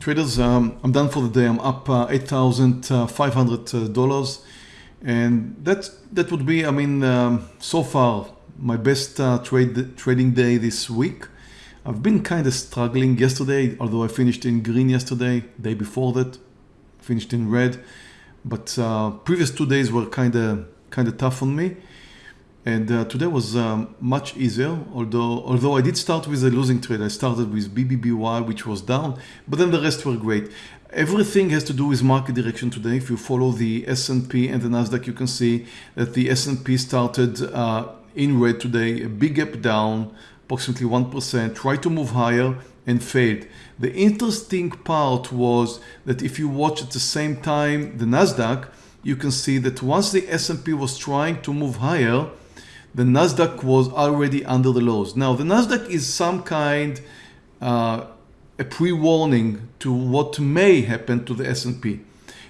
Traders, um, I'm done for the day. I'm up uh, $8,500 and that that would be, I mean, um, so far my best uh, trade trading day this week. I've been kind of struggling yesterday, although I finished in green yesterday, day before that, finished in red. But uh, previous two days were kind of kind of tough on me. And uh, today was um, much easier, although although I did start with a losing trade. I started with BBBY, which was down, but then the rest were great. Everything has to do with market direction today. If you follow the S&P and the Nasdaq, you can see that the S&P started uh, in red today, a big gap down, approximately 1%, tried to move higher and failed. The interesting part was that if you watch at the same time the Nasdaq, you can see that once the S&P was trying to move higher, the Nasdaq was already under the lows. Now the Nasdaq is some kind uh, a pre-warning to what may happen to the S&P.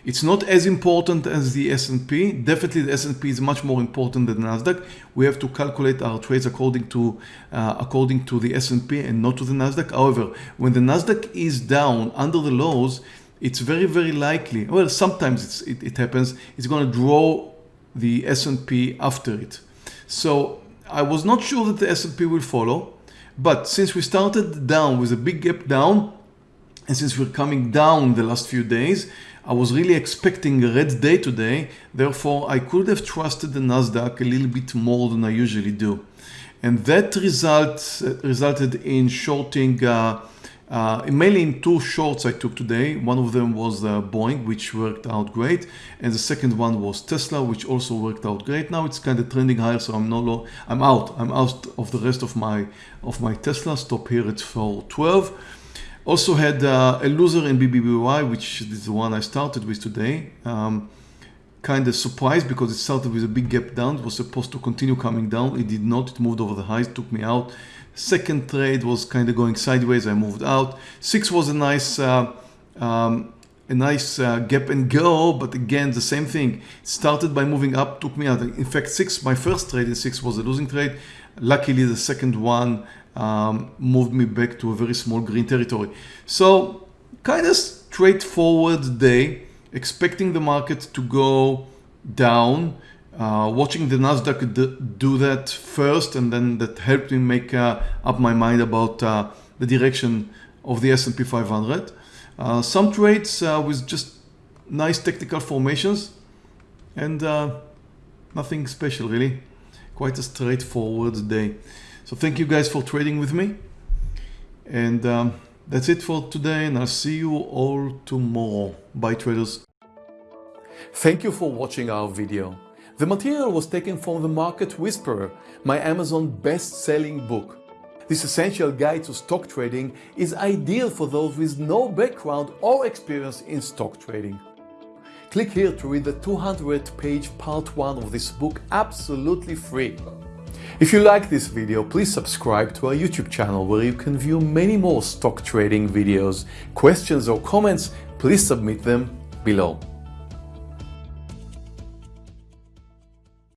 It's not as important as the S&P. Definitely the S&P is much more important than the Nasdaq. We have to calculate our trades according to uh, according to the S&P and not to the Nasdaq. However, when the Nasdaq is down under the lows, it's very very likely. Well, sometimes it, it happens. It's going to draw the S&P after it. So I was not sure that the S&P will follow, but since we started down with a big gap down, and since we're coming down the last few days, I was really expecting a red day today. Therefore, I could have trusted the Nasdaq a little bit more than I usually do. And that result resulted in shorting uh, uh, mainly in two shorts I took today. One of them was uh, Boeing, which worked out great. And the second one was Tesla, which also worked out great. Now it's kind of trending higher, so I'm no I'm out. I'm out of the rest of my of my Tesla. Stop here at 412. Also had uh, a loser in BBBY, which is the one I started with today. Um, kind of surprised because it started with a big gap down. It was supposed to continue coming down. It did not. It moved over the highs, took me out. Second trade was kind of going sideways. I moved out. Six was a nice, uh, um, a nice uh, gap and go, but again the same thing. Started by moving up, took me out. In fact, six, my first trade in six was a losing trade. Luckily, the second one um, moved me back to a very small green territory. So kind of straightforward day, expecting the market to go down uh, watching the Nasdaq do that first and then that helped me make uh, up my mind about uh, the direction of the S&P 500. Uh, some trades uh, with just nice technical formations and uh, nothing special really. Quite a straightforward day. So thank you guys for trading with me. And um, that's it for today and I'll see you all tomorrow. Bye traders. Thank you for watching our video. The material was taken from The Market Whisperer, my Amazon best-selling book. This essential guide to stock trading is ideal for those with no background or experience in stock trading. Click here to read the 200-page part 1 of this book absolutely free. If you like this video, please subscribe to our YouTube channel where you can view many more stock trading videos. Questions or comments, please submit them below.